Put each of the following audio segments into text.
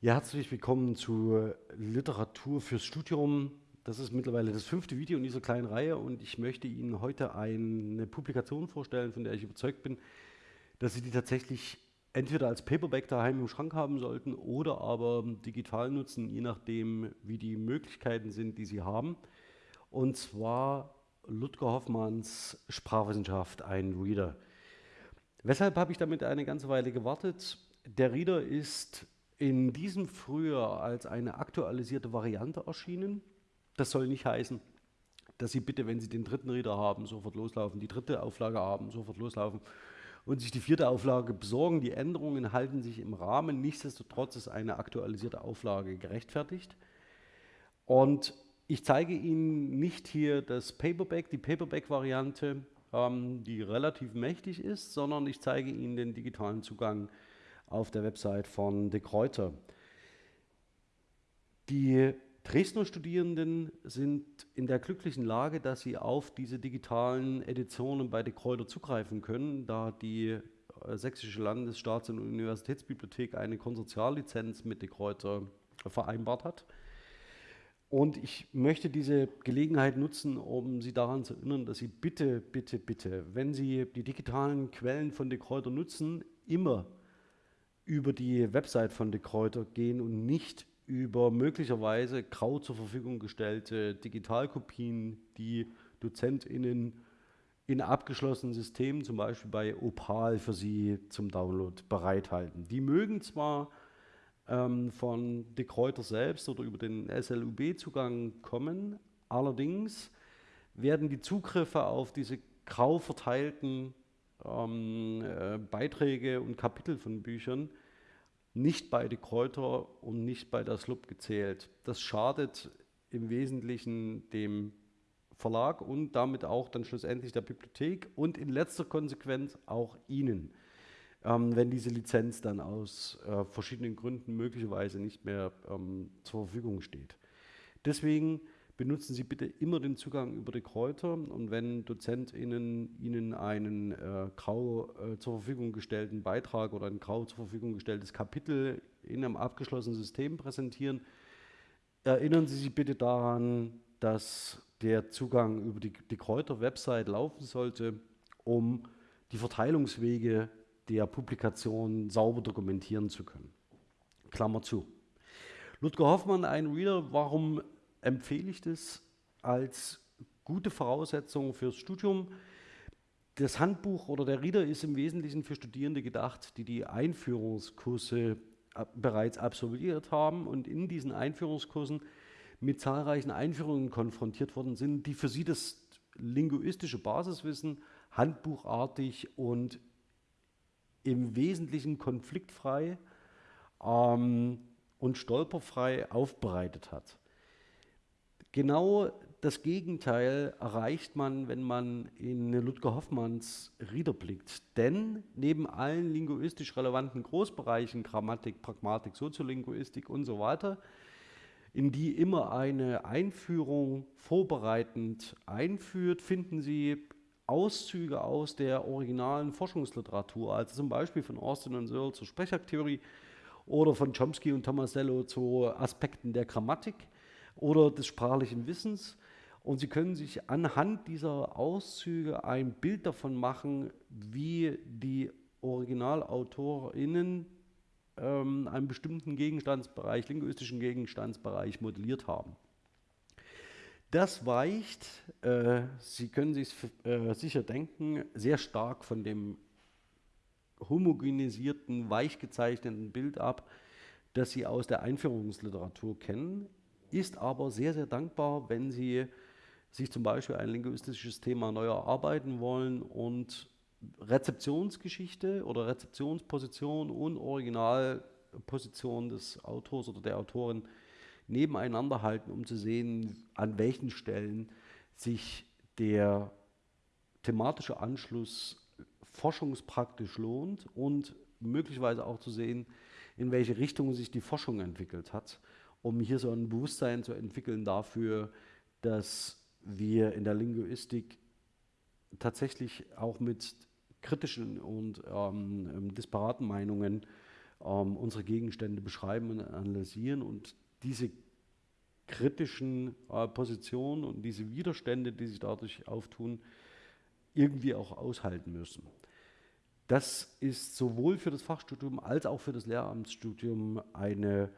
Ja, herzlich willkommen zu Literatur fürs Studium. Das ist mittlerweile das fünfte Video in dieser kleinen Reihe und ich möchte Ihnen heute eine Publikation vorstellen, von der ich überzeugt bin, dass Sie die tatsächlich entweder als Paperback daheim im Schrank haben sollten oder aber digital nutzen, je nachdem, wie die Möglichkeiten sind, die Sie haben. Und zwar Ludger Hoffmanns Sprachwissenschaft, ein Reader. Weshalb habe ich damit eine ganze Weile gewartet? Der Reader ist in diesem Frühjahr als eine aktualisierte Variante erschienen. Das soll nicht heißen, dass Sie bitte, wenn Sie den dritten Reader haben, sofort loslaufen, die dritte Auflage haben, sofort loslaufen und sich die vierte Auflage besorgen. Die Änderungen halten sich im Rahmen. Nichtsdestotrotz ist eine aktualisierte Auflage gerechtfertigt. Und ich zeige Ihnen nicht hier das Paperback, die Paperback-Variante, ähm, die relativ mächtig ist, sondern ich zeige Ihnen den digitalen Zugang auf der Website von De Kräuter. Die Dresdner Studierenden sind in der glücklichen Lage, dass sie auf diese digitalen Editionen bei De Kräuter zugreifen können, da die äh, Sächsische Landesstaats- und Universitätsbibliothek eine Konsortiallizenz mit De Kräuter vereinbart hat. Und ich möchte diese Gelegenheit nutzen, um Sie daran zu erinnern, dass Sie bitte, bitte, bitte, wenn Sie die digitalen Quellen von De Kräuter nutzen, immer über die Website von De Kräuter gehen und nicht über möglicherweise grau zur Verfügung gestellte Digitalkopien, die DozentInnen in abgeschlossenen Systemen, zum Beispiel bei Opal, für Sie zum Download bereithalten. Die mögen zwar ähm, von De Kräuter selbst oder über den SLUB-Zugang kommen, allerdings werden die Zugriffe auf diese grau verteilten ähm, äh, Beiträge und Kapitel von Büchern nicht bei De Kräuter und nicht bei der SLUB gezählt. Das schadet im Wesentlichen dem Verlag und damit auch dann schlussendlich der Bibliothek und in letzter Konsequenz auch Ihnen, ähm, wenn diese Lizenz dann aus äh, verschiedenen Gründen möglicherweise nicht mehr ähm, zur Verfügung steht. Deswegen benutzen Sie bitte immer den Zugang über die Kräuter und wenn DozentInnen Ihnen einen äh, grau äh, zur Verfügung gestellten Beitrag oder ein grau zur Verfügung gestelltes Kapitel in einem abgeschlossenen System präsentieren, erinnern Sie sich bitte daran, dass der Zugang über die, die Kräuter-Website laufen sollte, um die Verteilungswege der Publikation sauber dokumentieren zu können. Klammer zu. Ludger Hoffmann, ein Reader, warum empfehle ich das als gute Voraussetzung fürs Studium. Das Handbuch oder der Reader ist im Wesentlichen für Studierende gedacht, die die Einführungskurse bereits absolviert haben und in diesen Einführungskursen mit zahlreichen Einführungen konfrontiert worden sind, die für sie das linguistische Basiswissen handbuchartig und im Wesentlichen konfliktfrei ähm, und stolperfrei aufbereitet hat. Genau das Gegenteil erreicht man, wenn man in Ludger Hoffmanns Rieder blickt. Denn neben allen linguistisch relevanten Großbereichen, Grammatik, Pragmatik, Soziolinguistik und so weiter, in die immer eine Einführung vorbereitend einführt, finden Sie Auszüge aus der originalen Forschungsliteratur, also zum Beispiel von Austin und Searle zur Sprechaktheorie oder von Chomsky und Tomasello zu Aspekten der Grammatik oder des sprachlichen Wissens. Und Sie können sich anhand dieser Auszüge ein Bild davon machen, wie die OriginalautorInnen ähm, einen bestimmten Gegenstandsbereich, linguistischen Gegenstandsbereich modelliert haben. Das weicht, äh, Sie können sich äh, sicher denken, sehr stark von dem homogenisierten, weich gezeichneten Bild ab, das Sie aus der Einführungsliteratur kennen ist aber sehr, sehr dankbar, wenn Sie sich zum Beispiel ein linguistisches Thema neu erarbeiten wollen und Rezeptionsgeschichte oder Rezeptionsposition und Originalposition des Autors oder der Autorin nebeneinander halten, um zu sehen, an welchen Stellen sich der thematische Anschluss forschungspraktisch lohnt und möglicherweise auch zu sehen, in welche Richtung sich die Forschung entwickelt hat um hier so ein Bewusstsein zu entwickeln dafür, dass wir in der Linguistik tatsächlich auch mit kritischen und ähm, disparaten Meinungen ähm, unsere Gegenstände beschreiben und analysieren und diese kritischen äh, Positionen und diese Widerstände, die sich dadurch auftun, irgendwie auch aushalten müssen. Das ist sowohl für das Fachstudium als auch für das Lehramtsstudium eine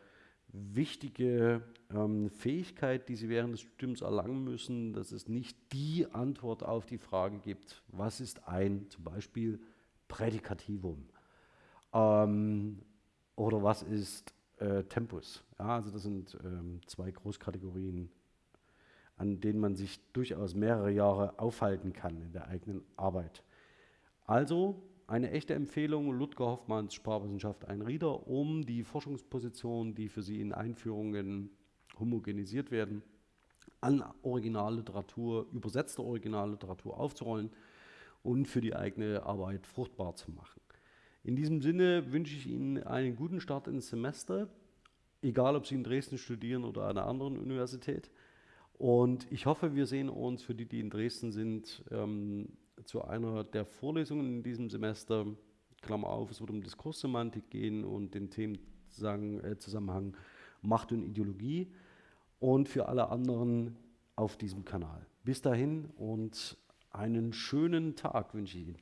wichtige ähm, Fähigkeit, die Sie während des Studiums erlangen müssen, dass es nicht die Antwort auf die Frage gibt, was ist ein zum Beispiel Prädikativum ähm, oder was ist äh, Tempus. Ja, also das sind ähm, zwei Großkategorien, an denen man sich durchaus mehrere Jahre aufhalten kann in der eigenen Arbeit. Also eine echte Empfehlung, Ludger Hoffmanns Sprachwissenschaft ein Rieder, um die Forschungspositionen, die für Sie in Einführungen homogenisiert werden, an Originalliteratur, übersetzte Originalliteratur aufzurollen und für die eigene Arbeit fruchtbar zu machen. In diesem Sinne wünsche ich Ihnen einen guten Start ins Semester, egal ob Sie in Dresden studieren oder an einer anderen Universität. Und ich hoffe, wir sehen uns für die, die in Dresden sind, ähm, zu einer der Vorlesungen in diesem Semester. Klammer auf, es wird um Diskurssemantik gehen und den Themenzusammenhang äh, Macht und Ideologie. Und für alle anderen auf diesem Kanal. Bis dahin und einen schönen Tag wünsche ich Ihnen.